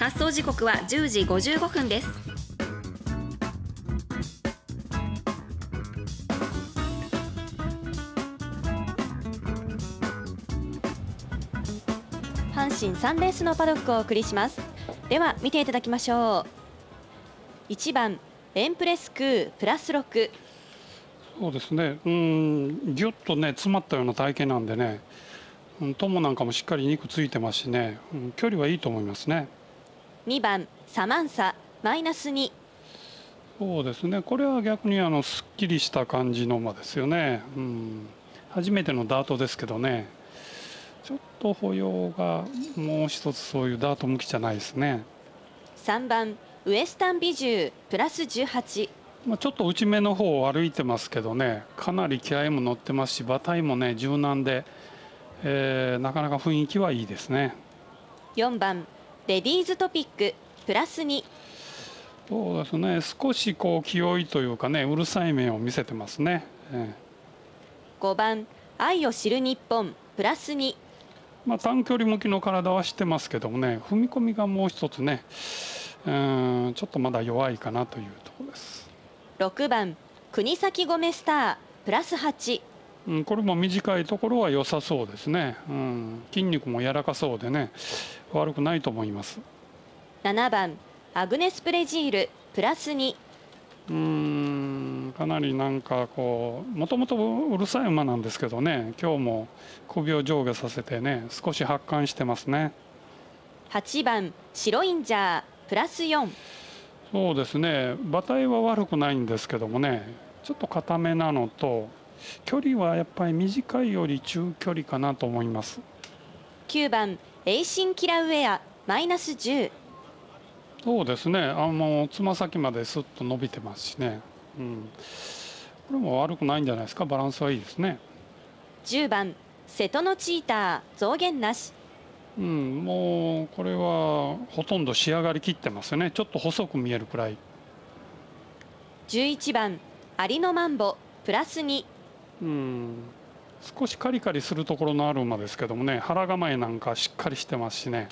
発送時刻は10時55分です。阪神サンレースのパドックをお送りします。では見ていただきましょう。1番エンプレスクープラス6そうですね。うんぎゅっとね詰まったような体型なんでね。友なんかもしっかり肉ついてますしね、うん、距離はいいと思いますね。2番サマンサマイナス2そうですね。これは逆にあのすっきりした感じの馬ですよね、うん、初めてのダートですけどね。ちょっと歩様がもう一つそういうダート向きじゃないですね。3番ウエスタンビジュープラス18まあ、ちょっと内目の方を歩いてますけどね。かなり気合も乗ってますし馬体もね柔軟で、えー、なかなか雰囲気はいいですね。4番レディーズトピックプラス2そうですね。少しこう気負いというかねうるさい面を見せてますね、えー、5番愛を知る日本プラス2まあ、短距離向きの体はしてますけどもね踏み込みがもう一つねうんちょっとまだ弱いかなというところです。6番国崎ゴメスタープラス8、うん、これも短いところは良さそうですね、うん、筋肉も柔らかそうでね。悪くないと思います。7番アグネス・プレジールプラス2うんかなりなんかこうもともとうるさい馬なんですけどね。今日も首を上下させてね少し発汗してますね。8番シロインジャープラス4そうですね。馬体は悪くないんですけどもね。ちょっと硬めなのと距離はやっぱり短いより中距離かなと思います。9番エイシンキラウェアマイナス10そうですね。あのつま先まですっと伸びてますしね、うん、これも悪くないんじゃないですか？バランスはいいですね。10番瀬戸のチーター増減なし。うん、もうこれはほとんど仕上がりきってますよね。ちょっと細く見えるくらい。11番アリノマンボプラス2うん。少しカリカリするところのある馬ですけどもね腹構えなんかしっかりしてますしね、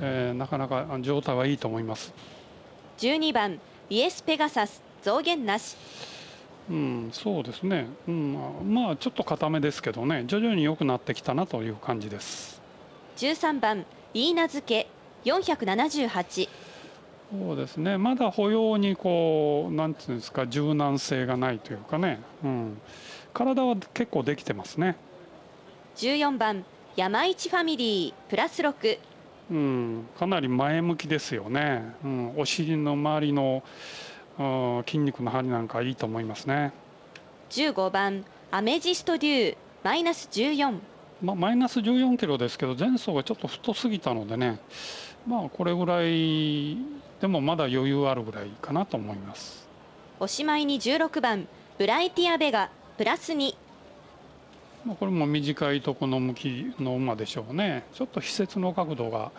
えー、なかなか状態はいいと思います。12番イエス・ペガサス増減なし。うん、そうですね、うん、まあちょっと固めですけどね。徐々に良くなってきたなという感じです。13番イーナ漬け478そうですね。まだ歩様にこうなんていうんですか柔軟性がないというかね、うん、体は結構できてますね。14番山一ファミリープラス6うん、かなり前向きですよね、うん、お尻の周りの筋肉の張りなんかいいと思いますね。15番アメジストデューマイナス14まあ、マイナス14キロですけど前走がちょっと太すぎたのでね。まあこれぐらいでもまだ余裕あるぐらいかなと思います。おしまいに16番ブライティアベガプラス2まあこれも短いとこの向きの馬でしょうね。ちょっと非接の角度が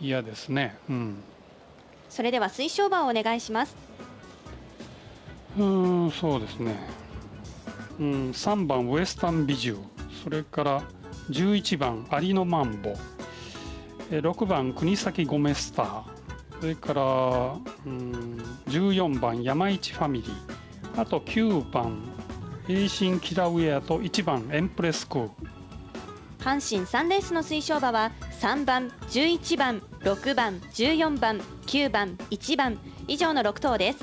嫌ですね。うん。それでは推奨馬をお願いします。うんそうですね。うん3番ウエスタンビジュそれから11番アリノマンボ。6番国崎ゴメスター。それからうん14番山市ファミリー。あと9番エイシンキラウェアと1番エンプレス阪神3レースの推奨馬は3番11番6番14番9番1番以上の6頭です。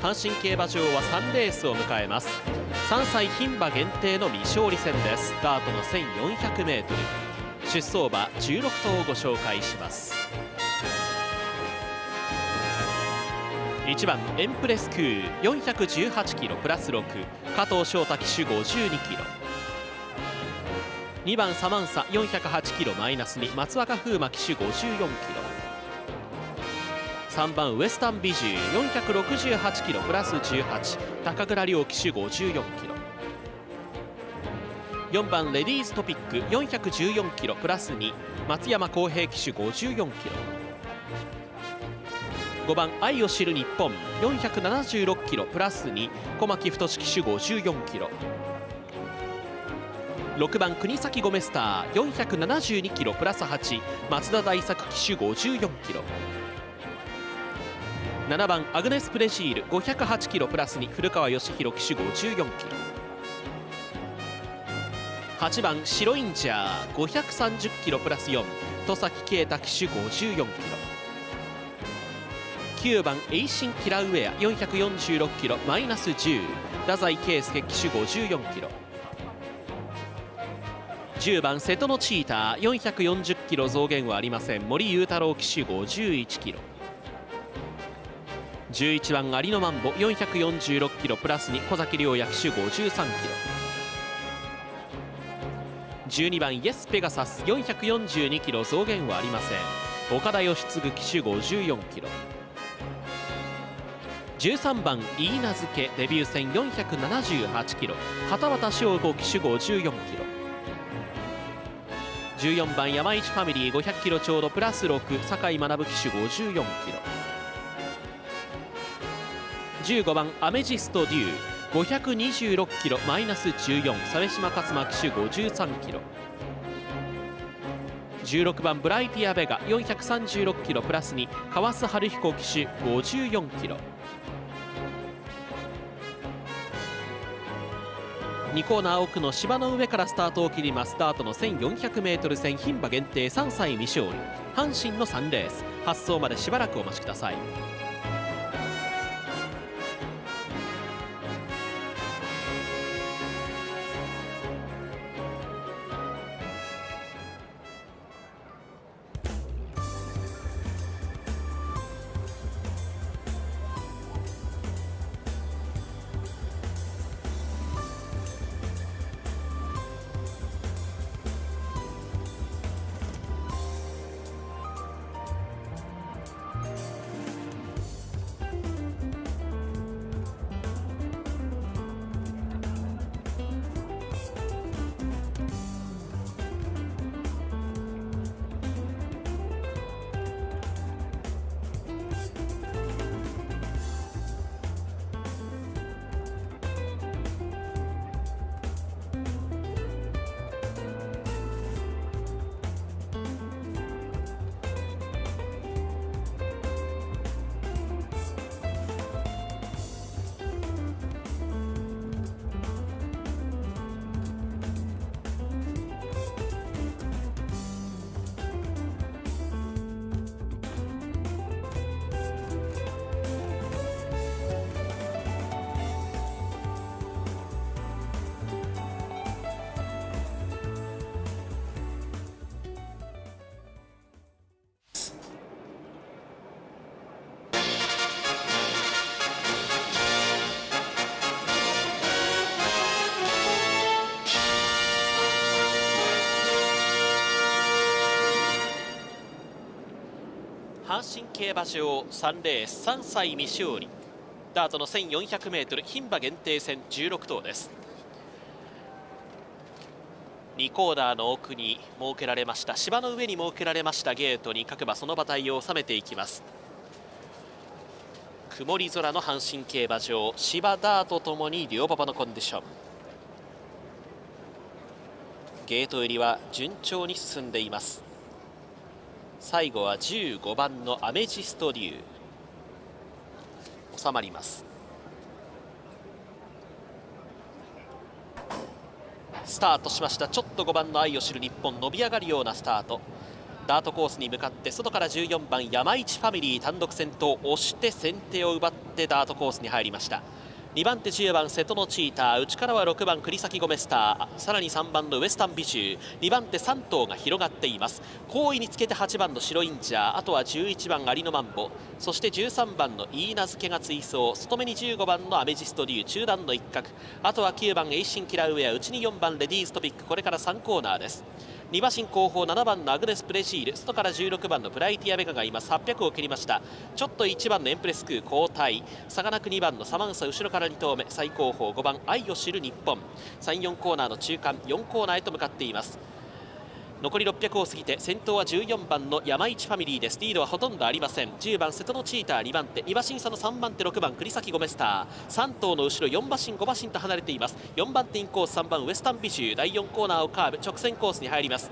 阪神競馬場は3レースを迎えます3歳牝馬限定の未勝利戦です。ダートの 1400m 出走馬16頭をご紹介します。1番エンプレスクー418キロプラス6加藤翔太騎手52キロ。2番サマンサ408キロマイナス2松若風磨騎手54キロ。3番ウエスタンビジュー468キロプラス18高倉良騎手54キロ。4番レディーストピック414キロプラス2松山康平騎手54キロ。5 5番愛を知る日本476キロプラス2小牧太騎手54キロ。6番国崎ゴメスター472キロプラス8松田大作騎手54キロ。7番アグネス・プレシール508キロプラス2古川義弘騎手54キロ。8番シロインジャー530キロプラス4戸崎啓太騎手54キロ。9番エイシンキラウェア446キロマイナス10太宰圭介騎手54キロ。10番瀬戸のチーター440キロ増減はありません。森裕太郎騎手51キロ。11番有野マンボ446キロプラス2小崎亮也騎手53キロ。12番イエスペガサス442キロ増減はありません。岡田義継騎手54キロ。13番イーナ付けデビュー戦478キロ。畑畑翔吾騎手54キロ。14番山市ファミリー500キロちょうどプラス6酒井学騎手54キロ。15番アメジストデュー526キロマイナス14鮫島勝馬騎手53キロ。16番ブライティア・ベガ436キロプラス2川須春彦騎手54キロ。2コーナー奥の芝の上からスタートを切ります。スタートの 1400m 戦牝馬限定3歳未勝利。阪神の3レース。発走までしばらくお待ちください。阪神競馬場3レース3歳未勝利。ダートの 1400m 牝馬限定戦16頭です。2コーナーの奥に設けられました芝の上に設けられましたゲートに各馬その馬体を収めていきます。曇り空の阪神競馬場芝ダートともに両馬場のコンディション。ゲート入りは順調に進んでいます。最後は15番のアメジスト竜収まります。スタートしました。ちょっと5番の愛を知る日本伸び上がるようなスタート。ダートコースに向かって外から14番山市ファミリー単独先頭押して先手を奪ってダートコースに入りました。2番手10番瀬戸のチーター内からは6番栗崎ゴメスターさらに3番のウエスタンビジュー2番手3頭が広がっています。後位につけて8番の白インジャーあとは11番アリノマンボそして13番のイーナ付けが追走外目に15番のアメジストリュー中段の一角あとは9番エイシンキラウェア内に4番レディーストピックこれから3コーナーです。2馬身後方7番のアグネス・プレシール外から16番のプライティア・ベガが今800を切りました。ちょっと1番のエンプレスクー交代。差がなく2番のサマンサ後ろから2投目。最後方5番愛を知る日本。34コーナーの中間4コーナーへと向かっています。残り600を過ぎて先頭は14番の山市ファミリーです。リードはほとんどありません。10番瀬戸のチーター2番手2馬身差の3番手6番栗崎ゴメスター。3頭の後ろ4馬身5馬身と離れています。4番手インコース3番ウエスタンビジュー。第4コーナーをカーブ直線コースに入ります。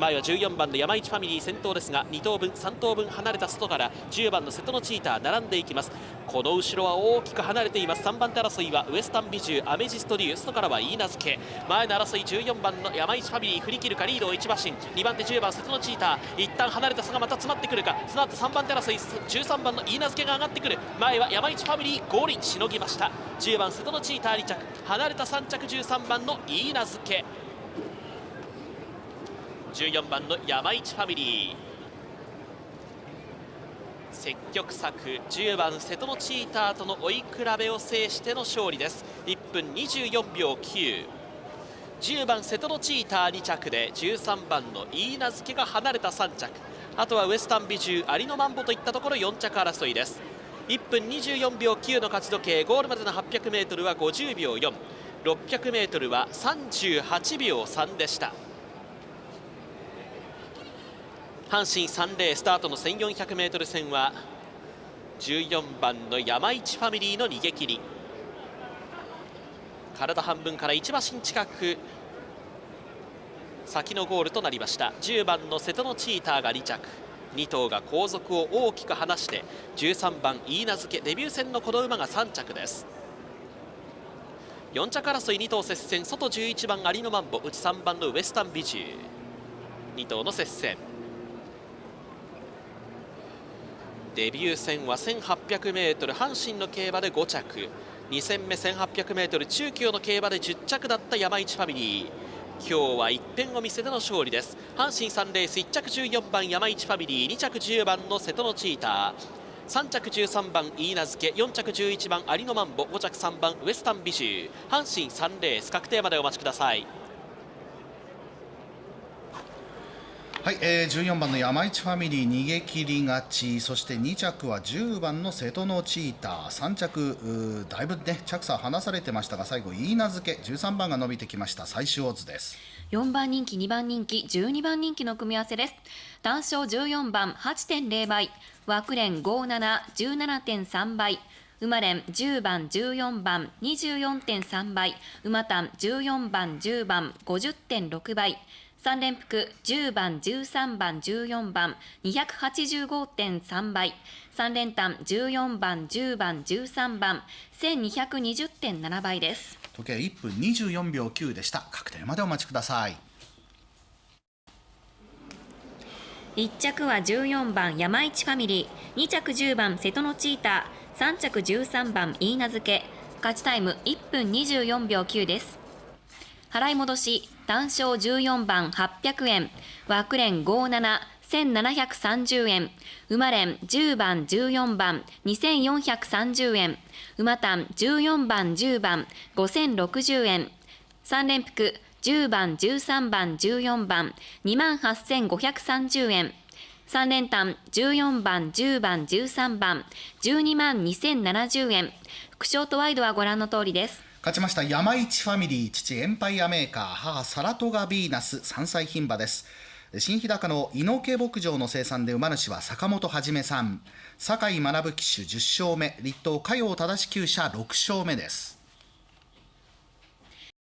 前は14番の山市ファミリー先頭ですが2頭分3頭分離れた外から10番の瀬戸のチーター並んでいきます。この後ろは大きく離れています。3番手争いはウエスタンビジューアメジストリュー外からはイーナズケ前の争い14番の山市ファミリー振り切るかリードを1馬身2番手10番瀬戸のチーター一旦離れた差がまた詰まってくるか。その後3番手争い13番のイーナズケが上がってくる。前は山市ファミリーゴールしのぎました。10番瀬戸のチーター2着。離れた3着13番のイーナズケ14番の山市ファミリー。積極策10番瀬戸のチーターとの追い比べを制しての勝利です。1分24秒910番瀬戸のチーター2着で13番の飯名付が離れた3着。あとはウエスタン美獣有野マンボといったところ4着争いです。1分24秒9の勝ち時計ゴールまでの 800m は50秒 4600m は38秒3でした。阪神3レースタートの 1400m 戦は14番の山市ファミリーの逃げ切り。体半分から1馬身近く先のゴールとなりました。10番の瀬戸のチーターが2着。2頭が後続を大きく離して13番飯名付デビュー戦のこの馬が3着です。4着争い2頭接戦。外11番有野マンボ内3番のウエスタンビジュー。2頭の接戦。デビュー戦は 1800m 阪神の競馬で5着。2戦目 1800m 中京の競馬で10着だった山市ファミリー。今日は一辺を見せての勝利です。阪神3レース1着14番山市ファミリー。2着10番の瀬戸のチーター。3着13番飯名付4着11番有野マンボ5着3番ウエスタンビシュー。阪神3レース確定までお待ちください。はい、えー、14番の山市ファミリー逃げ切り勝ち。そして2着は10番の瀬戸のチーター。3着だいぶね着差離されてましたが最後飯名付け。13番が伸びてきました。最終オッズです。4番人気2番人気12番人気の組み合わせです。単勝14番8.0倍。枠連5717.3倍。馬連10番14番24.3倍。馬単14番10番50.6倍。3連複10番13番14番285.3倍。3連単14番10番13番1220.7倍です。時計1分24秒9でした。確定までお待ちください。1着は14番山市ファミリー。2着10番瀬戸のチーター。3着13番飯名付け。勝ちタイム1分24秒9です。払い戻し単勝14番800円。枠連57 1730円。馬連10番14番。2430円。馬単14番10番。5060円。3連複10番13番14番。28530円。3連単14番10番13番。12万2070円。副賞とワイドはご覧の通りです。勝ちました山市ファミリー父エンパイアメーカー母サラトガビーナス3歳牝馬です。新日高の猪毛牧場の生産で馬主は坂本はじめさん。酒井学騎手10勝目。立東加陽正厩舎6勝目です。